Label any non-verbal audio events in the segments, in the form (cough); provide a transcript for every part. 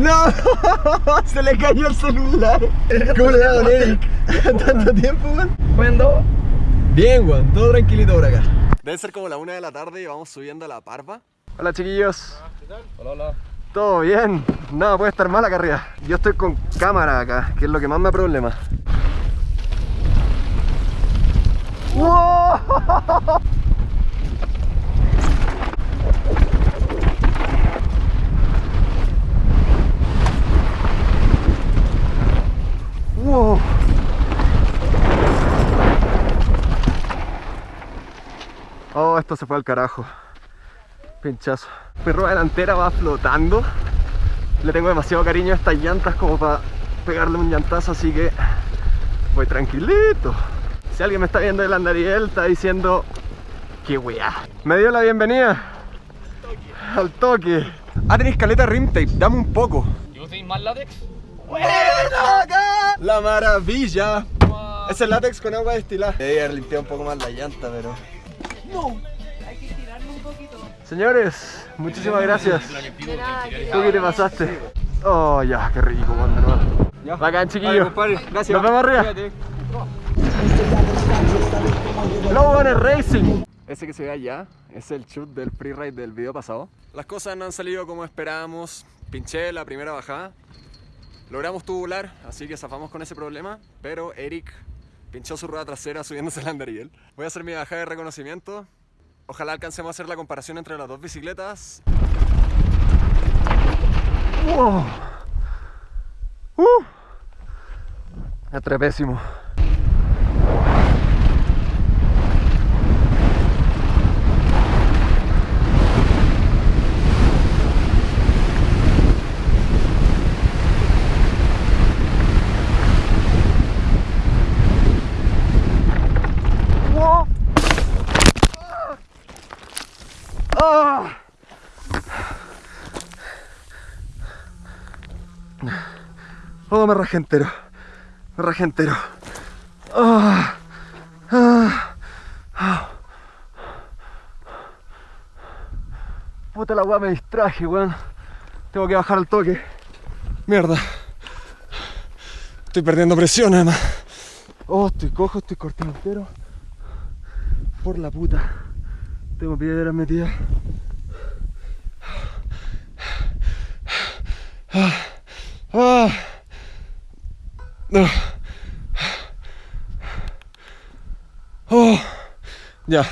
¡No! (laughs) Se le cayó el celular. ¿Cómo le da Don Eric? ¿Tanto tiempo, weón? ¿Cuándo? Bien, weón. Todo tranquilito por acá. Debe ser como la una de la tarde y vamos subiendo a la parva. Hola, chiquillos. Hola, hola. ¿Todo bien? Nada puede estar mal acá arriba. Yo estoy con cámara acá, que es lo que más me problema. ¡Wow! (laughs) ¡Wow! Oh, esto se fue al carajo. Pinchazo. Rueda delantera va flotando. Le tengo demasiado cariño a estas llantas como para pegarle un llantazo, así que voy tranquilito. Si alguien me está viendo del Andariel, está diciendo que weá. Me dio la bienvenida al toque. Ah, tenéis caleta rim tape, dame un poco. ¿Y vos tenéis más látex? ¡Buena acá! La maravilla. Es el látex con agua destilada. Debe haber limpiado un poco más la llanta, pero. Hay que tirarlo un poquito. Señores, muchísimas gracias. ¿Tú qué te pasaste? Oh, ya, qué rico, de nuevo. Bacán, chiquillo. Gracias. Nos vemos arriba. Runner Racing. Ese que se ve allá es el shoot del freeride del video pasado. Las cosas no han salido como esperábamos. Pinché la primera bajada. Logramos tubular, así que zafamos con ese problema. Pero Eric pinchó su rueda trasera subiéndose el andariel. Voy a hacer mi bajada de reconocimiento. Ojalá alcancemos a hacer la comparación entre las dos bicicletas. Wow. Uh. Atrepésimo. Wow. Ah. Oh, me rajé entero. Me rajé entero. Ah, ah, ah. Puta la weá, me distraje, weón. Tengo que bajar al toque. Mierda. Estoy perdiendo presión, además. Oh, estoy cojo, estoy cortado entero. Por la puta. Tengo piedras metidas. Ah. Ah. Oh. Ya.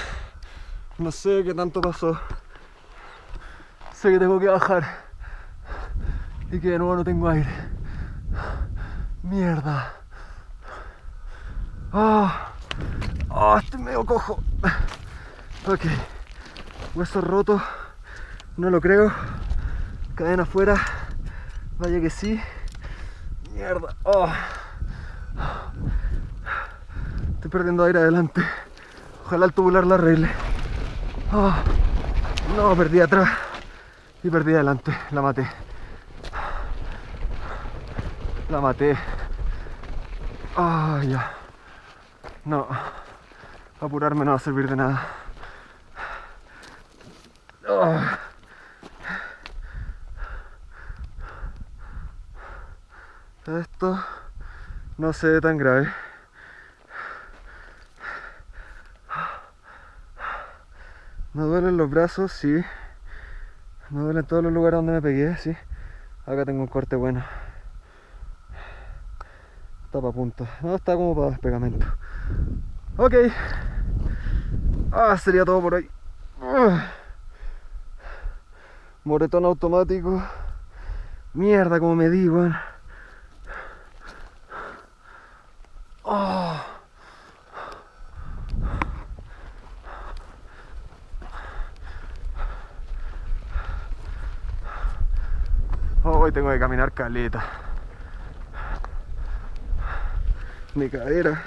No sé qué tanto pasó. Sé que tengo que bajar. Y que de nuevo no tengo aire. Mierda. Ah. Ah, estoy medio cojo. Ok. Hueso roto. No lo creo. Cadena afuera. Vaya que sí. Mierda. Oh. Estoy perdiendo aire adelante. Ojalá el tubular la arregle. Oh. No, perdí atrás. Y perdí adelante. La maté. La maté. Ah. No. Apurarme no va a servir de nada. Ah. Esto no se ve tan grave. Me duelen los brazos, sí. Me duelen todos los lugares donde me pegué, sí. Acá tengo un corte bueno. Para punto. No, está como para despegamento. Ok. Ah, sería todo por hoy. Moretón automático. Mierda, como me di, weón. Hoy tengo que caminar caleta. Mi cadera.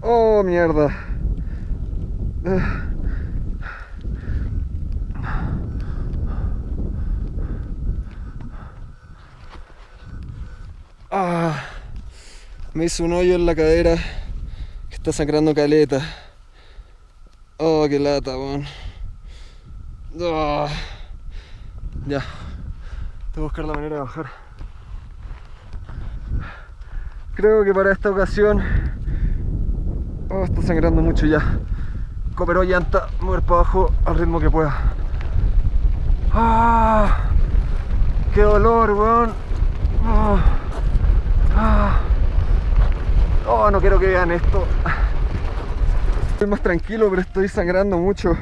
Oh, mierda. Ah. Me hizo un hoyo en la cadera que está sangrando caleta. Oh, qué lata, weón. Ah. Ya. Buscar la manera de bajar. Creo que para esta ocasión... Oh, está sangrando mucho ya. Cooperó llanta, mover para abajo al ritmo que pueda. ¡Ah! ¡Qué dolor, weón! ¡Ah! ¡Ah! Oh, no quiero que vean esto. Estoy más tranquilo, pero estoy sangrando mucho.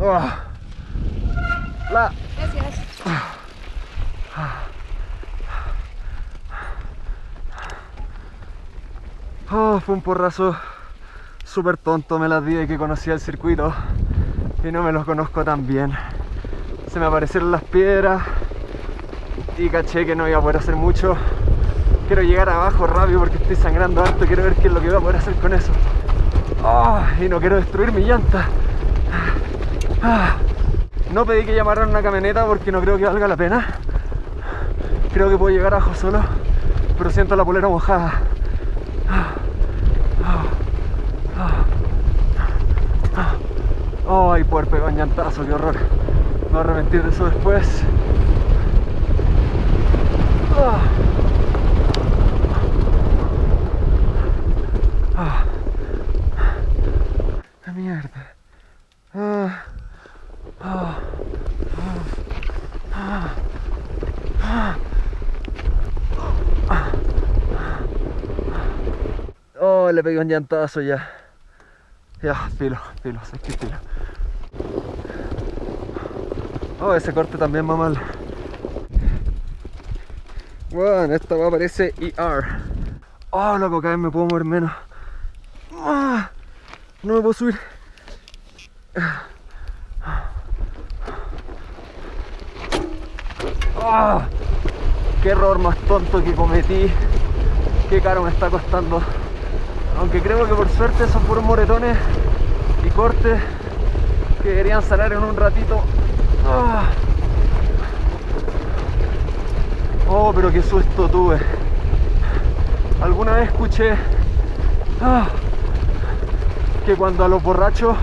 Ah. La. Gracias. Oh, fue un porrazo súper tonto, me las di que conocía el circuito y no me los conozco tan bien. Se me aparecieron las piedras y caché que no iba a poder hacer mucho. Quiero llegar abajo rápido porque estoy sangrando harto, quiero ver qué es lo que voy a poder hacer con eso. Oh, y no quiero destruir mi llanta. Ah. No pedí que llamaran una camioneta porque no creo que valga la pena. Creo que puedo llegar abajo solo, pero siento la polera mojada. Ay, poder pegar un llantazo, qué horror. Me voy a arrepentir de eso después. Ah. Ah. ¡Qué mierda! Ah. Ah. Ah. Ah. Ah. Oh, le pegué un llantazo ya. Ya, filo, filo, sé que filo. Oh, ese corte también va mal. Bueno, esta va parece ER. Oh, loco, cada vez me puedo mover menos. Ah, no me puedo subir. Ah, qué error más tonto que cometí. Qué caro me está costando. Aunque creo que por suerte son puros moretones y cortes que deberían sanar en un ratito. Ah. Oh, pero qué susto tuve. Alguna vez escuché ah, que cuando a los borrachos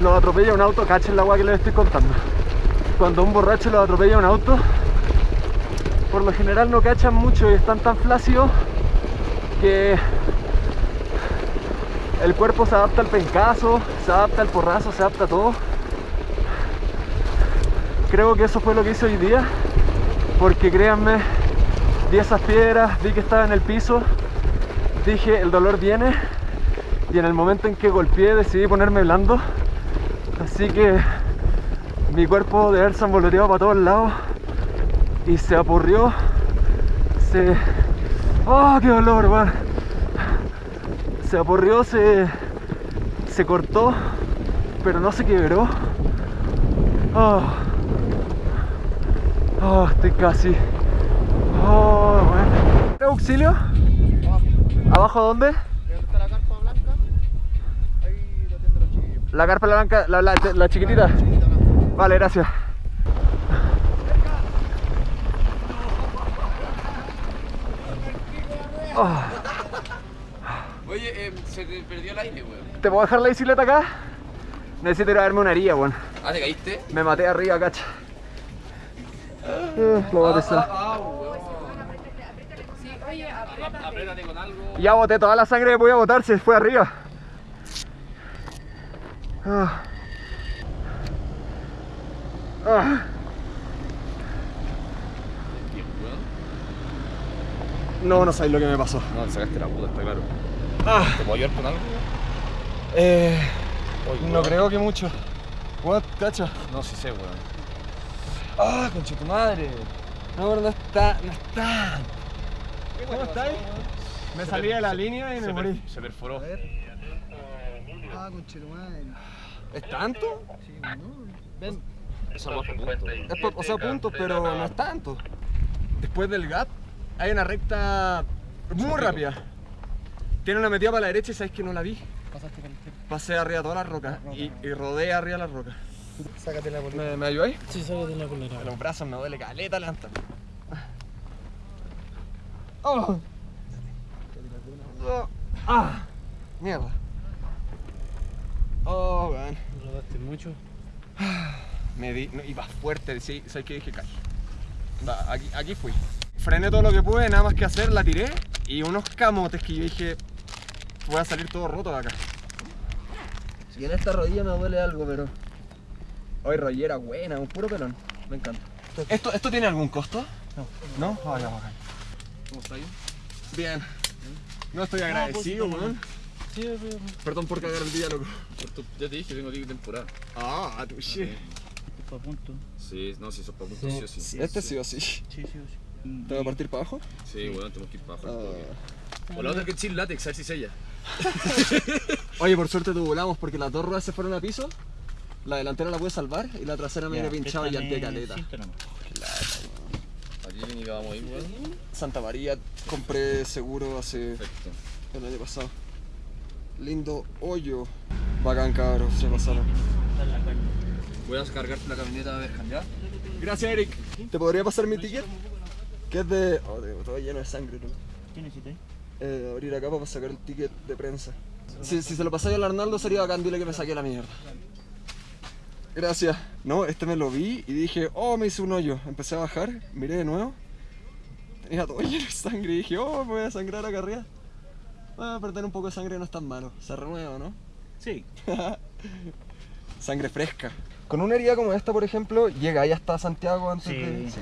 los atropella un auto, cachen la agua que les estoy contando. Cuando un borracho los atropella un auto, por lo general no cachan mucho y están tan flácidos que el cuerpo se adapta al pencazo, se adapta al porrazo, se adapta a todo. Creo que eso fue lo que hice hoy día, porque créanme, vi esas piedras, vi que estaba en el piso, dije el dolor viene y en el momento en que golpeé decidí ponerme blando, así que mi cuerpo de haber sanvoloteado para todos lados y se apurrió, se... ¡Oh, qué dolor, weón! Se aporrió, se, se cortó, pero no se quebró. Oh, oh estoy casi. Oh, bueno. auxilio? ¿Abajo dónde? está la carpa blanca? Ahí lo atienden los chiquillos. La carpa blanca, la, la, la chiquitita. Chiquita blanca. Vale, gracias. Oh, se te perdió el aire, weón. ¿Te puedo dejar la bicicleta acá? Necesito ir a darme una herida, weón. Ah, ¿te caíste? Me maté arriba, cacha. Eh, lo voy a. Ah, apriétate. Apriétate con algo. Ya boté toda la sangre que podía botar, se fue arriba. Ah. Ah. No, no sabéis lo que me pasó. No, te sacaste la puta, está claro. Ah. ¿Te puedo ayudar con algo? Eh, Oye, no creo que mucho. What, cacha. No, sí sé, weón. Ah, concha tu madre. No, pero no está, no está. ¿Cómo estáis? Me salí de la línea y me Se, per- morí. se perforó. Ah, conchetumadre. ¿Es tanto? Sí, no. Ven, los puntos. Es po- o sea, puntos, pero no es tanto. Después del gap hay una recta muy rápida. Tiene una metida para la derecha y sabes que no la vi. Pasaste por el tiempo. Pasé arriba todas las rocas y, y rodeé arriba las rocas. Sácate la bolita. ¿Me, me ayudáis? Sí, sácate la bolera. Los brazos me duele caleta lanta. Oh. Oh. Ah. Mierda. Oh, weón. ¿Rodaste mucho? Me di, no, iba fuerte, sí, sabes que dije caí. Da, aquí, aquí fui. Frené todo lo que pude, nada más que hacer, la tiré y unos camotes que yo dije, voy a salir todo roto de acá. Si en esta rodilla me duele algo, pero. Hoy rollera buena, un puro pelón. Me encanta. ¿Esto, ¿Esto tiene algún costo? No. ¿No? Ah, ya, bacán. ¿Cómo está ahí? Bien. No estoy agradecido, pues, weón. Sí, pero. Perdón por cagar el día, loco. Ya te dije, tengo ticket temporada. Ah, tu shit. Fue a punto. Sí, no, si eso es para punto, sí o sí. Este sí o sí. Sí, sí, sí. ¿Te va a partir para abajo? Sí, weón, tenemos que ir para abajo. Ah. O la otra que es chill látex, a ver si sella. (laughs) Oye, por suerte tu volamos porque las dos ruedas se fueron a piso. La delantera la pude salvar y la trasera me viene pinchado y ya préstame de caleta. Aquí ni que vamos a ir, weón. Santa María compré seguro hace Perfecto. el año pasado. Lindo hoyo. Bacán cabros, se pasaron. Voy a cargarte la camioneta a ver, ¿ya? Gracias Eric. ¿Te podría pasar mi ticket? Que es de... Oh, tengo todo lleno de sangre, ¿no? ¿Qué necesitas? Eh, abrir acá para sacar el ticket de prensa. Si, si se lo pasáis al Arnaldo sería bacán, dile que me saqué la mierda. Gracias. No, este me lo vi y dije, oh, me hice un hoyo. Empecé a bajar, miré de nuevo. Tenía todo (laughs) lleno de sangre y dije, oh, me voy a sangrar acá arriba. Ah, perder un poco de sangre no es tan malo. Se renueva, ¿no? Sí. (laughs) Sangre fresca. Con una herida como esta, por ejemplo, llega ahí hasta Santiago antes Sí. de... Sí.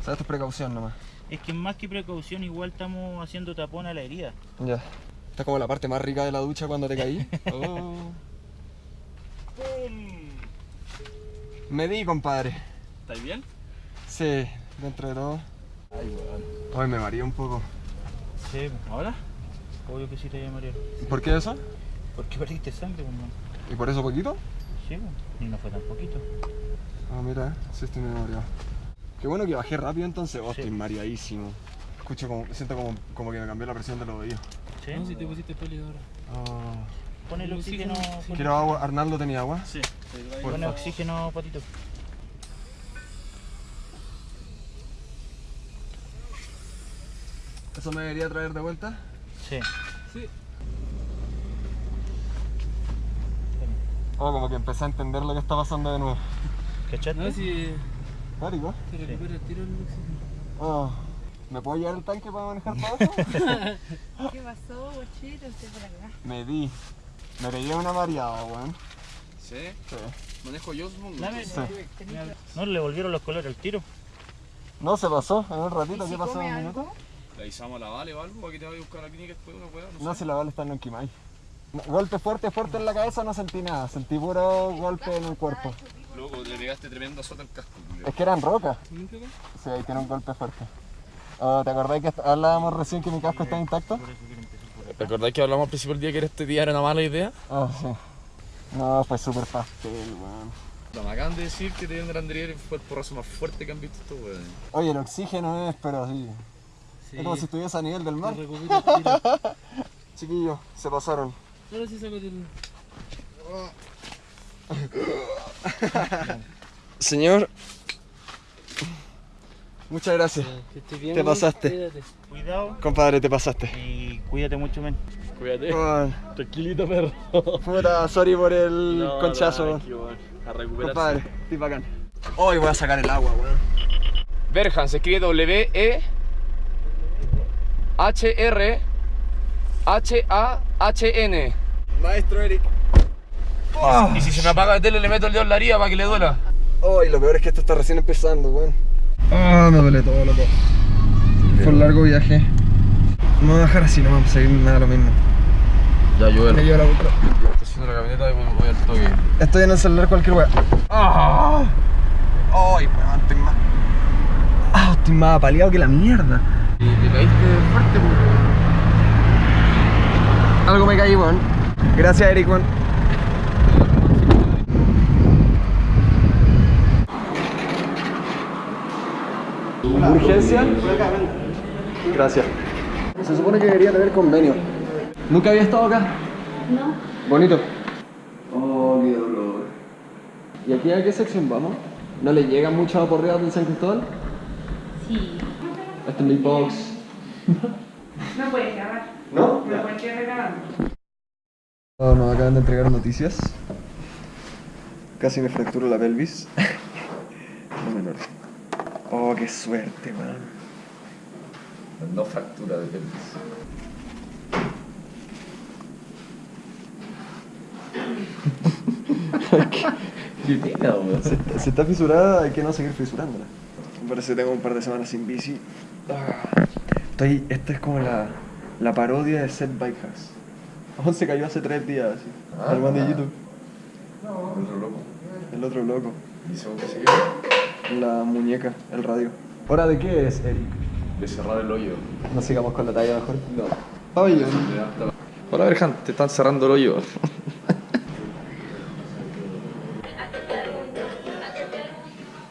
O sea, esto es precaución nomás. Es que más que precaución, igual estamos haciendo tapón a la herida. Ya. Esta es como la parte más rica de la ducha cuando te caí. (laughs) Oh. Me di, compadre. ¿Estáis bien? Sí, dentro de todo. Hoy me mareé un poco. Sí, ¿ahora? Obvio que sí te voy a marear. ¿Por qué eso? Porque perdiste sangre, man. ¿Y por eso poquito? Sí, pues. Y no fue tan poquito. Ah, mira, sí estoy medio mareado. Qué bueno que bajé rápido entonces. Oh, Sí. estoy mareadísimo. Escucho como, siento como, como que me cambió la presión de los oídos. Sí. No, si te pusiste peli ahora. Ah. Pon el oxígeno. pon- ¿Quiero agua? ¿Arnaldo tenía agua? Sí. Pon oxígeno, patito. ¿Eso me debería traer de vuelta? Sí. Oh, como que empecé a entender lo que está pasando de nuevo. ¿Cachaste? No, si Recupera el tiro el oxígeno. Oh. ¿Me puedo llevar el tanque para manejar para abajo? (laughs) ¿Qué pasó, bochito? Usted por acá. me di. Me pegué una mareada, weón. ¿Sí? Sí. Manejo yo, supongo. Dame. Sí. No le volvieron los colores al tiro. No, se pasó en un ratito. ¿Y ¿Qué si pasó? ¿Un minuto? Le avisamos a la Vale o algo para que te vaya a buscar a la clínica después una weá, no No, sé. si la bala está en Lonquimay. No, golpe fuerte, fuerte en la cabeza, no sentí nada. Sentí puro golpe en el cuerpo. Loco, le pegaste tremenda sota al casco. Es que eran rocas. Sí, ahí tiene un golpe fuerte. Oh, ¿Te acordás que hablábamos recién que mi casco está intacto? ¿Te acordás que hablamos al principio del día que este día era una mala idea? Ah, sí. No, fue súper pastel, weón. No, me acaban de decir que te dieron Andrier fue el porrazo más fuerte que han visto estos weones. Oye, el oxígeno es, pero sí. Es como si estuviese a nivel del mar. (laughs) Chiquillos, se pasaron. Ahora sí saco el... Señor. Muchas gracias. Que estés bien, Te pasaste. Cuídate. Cuidado Compadre, te pasaste. y cuídate mucho, men. Cuídate. Tranquilito, perro. Puta, sorry por el conchazo. weón. A recuperarse. Compadre, estoy bacán. Hoy voy a sacar el agua, weón. Berhan se escribe W-E H-R H-A-H-N. Maestro Eric. Y si se me apaga la tele le meto el dedo en la herida para que le duela. Oh, y lo peor es que esto está recién empezando, weón. Ah, me duele todo, loco. Fue un largo viaje. Me voy a dejar así, no vamos a seguir nada lo mismo. Ya, yo Me llevo la. Estoy haciendo la camioneta y voy, al toque. Estoy en el celular cualquier weá. ¡Ah! ¡Ay, weón! Estoy más. ¡Ah! Estoy más apaleado que la mierda. Y te caíste fuerte, pues. Algo me caí, weón. Gracias, Eric, weón. ¿Urgencia? Gracias. Se supone que debería tener convenio. ¿Nunca había estado acá? No. Bonito. Oh, qué dolor. ¿Y aquí a qué sección vamos? ¿No le llegan muchas aporreadas del San Cristóbal? Sí. Este es mi box. No puedes grabar. ¿No? No puedes quedar grabando. Oh, nos acaban de entregar noticias. Casi me fracturo la pelvis. No. Oh, qué suerte, man. No fractura de pelvis. (laughs) ¿Qué pena, weón? Si está fisurada, hay que no seguir fisurándola. Me parece que tengo un par de semanas sin bici. Ah, Estoy, esta es como la, la parodia de Set Bike Hacks. Aún se cayó hace tres días, así. Ah. al man de YouTube. Otro loco. El otro loco. ¿Y según qué se quedó? La muñeca, el radio. ¿Hora de qué es, Eric? De cerrar el hoyo. No sigamos con la talla mejor. No. Pabellón. Hola, Berjan, te están cerrando el hoyo. (laughs)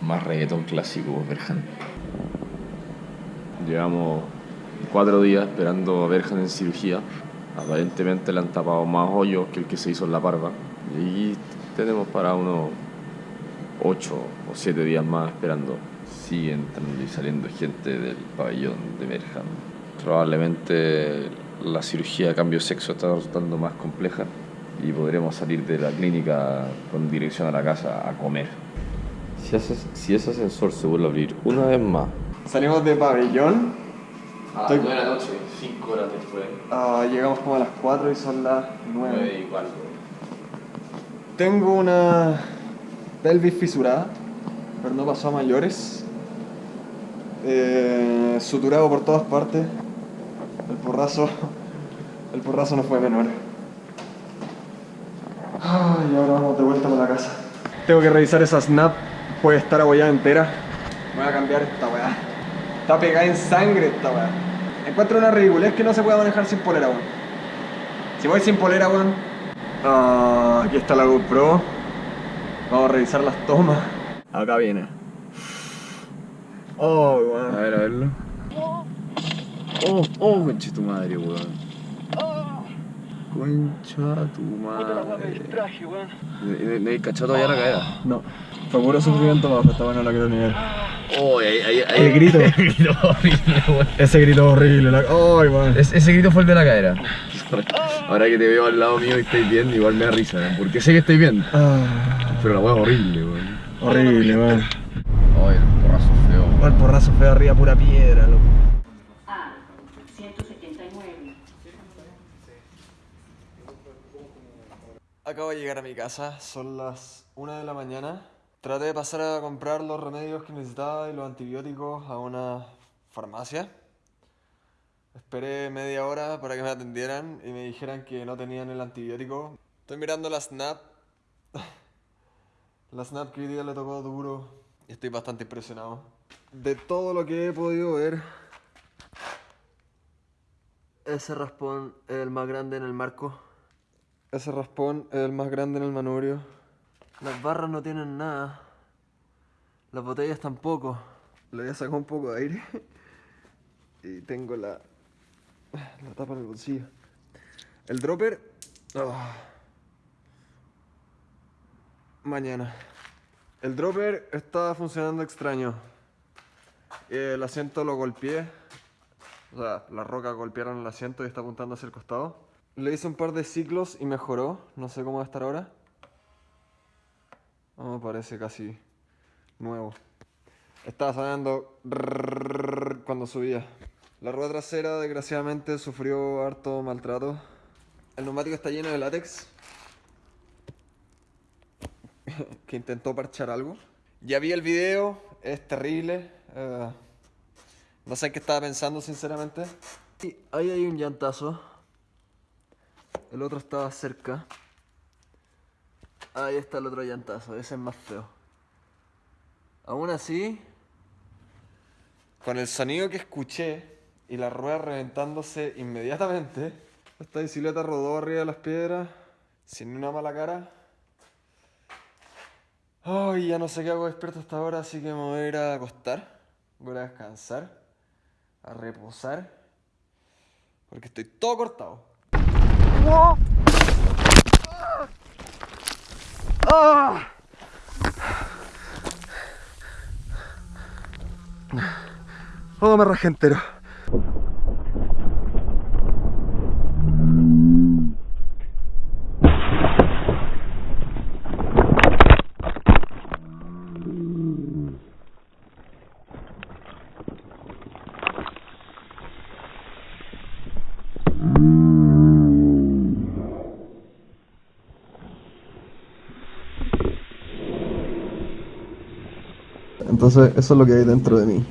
Más reggaetón clásico, Berjan. Llevamos cuatro días esperando a Berjan en cirugía. Aparentemente le han tapado más hoyos que el que se hizo en la parva. Y tenemos para unos ocho o siete días más esperando. Sigue entrando y saliendo gente del pabellón de Berjan. Probablemente la cirugía a cambio de sexo está resultando más compleja y podremos salir de la clínica con dirección a la casa a comer. Si, haces- si ese ascensor se vuelve a abrir una vez más. Salimos de pabellón. A Estoy- la noche, 5 horas después, Ah, llegamos como a las 4 y son las 9. igual. Tengo una pelvis fisurada, pero no pasó a mayores. Eh, suturado por todas partes. El porrazo, (laughs) el porrazo no fue menor. Ay, ahora vamos de vuelta para la casa. Tengo que revisar esa snap, puede estar abollada entera. Voy a cambiar esta weá. Está pegada en sangre esta weá. Encuentro una ridiculez que no se puede manejar sin polera, weón. Si voy sin polera, weón. Ah, aquí está la GoPro. Vamos a revisar las tomas. Acá viene. Oh, weón. A ver, a verlo. Oh, oh, concha tu madre, weón. Concha tu madre. ¿No- ¿No hay cachado todavía la cadera? No. Fue puro sufrimiento bajo, está bueno la quiero nivel. Oh, ahí, ahí, ahí. El grito. (laughs) El grito horrible, weón. Ese grito horrible. La... Ay, weón. Es- ese grito fue el de la cadera. Ahora que te veo al lado mío y estáis bien, igual me da risa, ¿eh? Porque sé que estáis bien. Ah, Pero la es horrible, weón. horrible, weón. Ay, el porrazo feo. Oh, el porrazo fue arriba pura piedra, loco. A 179. Acabo de llegar a mi casa, son las 1 de la mañana. Traté de pasar a comprar los remedios que necesitaba y los antibióticos a una farmacia. Esperé media hora para que me atendieran y me dijeran que no tenían el antibiótico. Estoy mirando la Snap. La Snap que hoy día le tocó duro y estoy bastante impresionado. De todo lo que he podido ver, ese raspón es el más grande en el marco. Ese raspón es el más grande en el manubrio. Las barras no tienen nada. Las botellas tampoco. Le voy a sacar un poco de aire. (laughs) Y tengo la, la tapa en el bolsillo. El dropper. ah, Mañana. El dropper está funcionando extraño. El asiento lo golpeé. O sea, las rocas golpearon el asiento y está apuntando hacia el costado. Le hice un par de ciclos y mejoró. No sé cómo va a estar ahora. No, parece casi nuevo. Estaba sonando cuando subía. La rueda trasera desgraciadamente sufrió harto maltrato. El neumático está lleno de látex. (laughs) que intentó parchar algo. Ya vi el video, es terrible. eh, no sé qué estaba pensando sinceramente. Y ahí hay un llantazo. El otro estaba cerca. Ahí está el otro llantazo, ese es más feo. Aún así, con el sonido que escuché y la rueda reventándose inmediatamente, esta bicicleta rodó arriba de las piedras sin una mala cara. Ay, ya no sé qué hago despierto hasta ahora, así que me voy a ir a acostar. Voy a descansar, a reposar, porque estoy todo cortado. Oh, me rajé. Eso es lo que hay dentro de mí.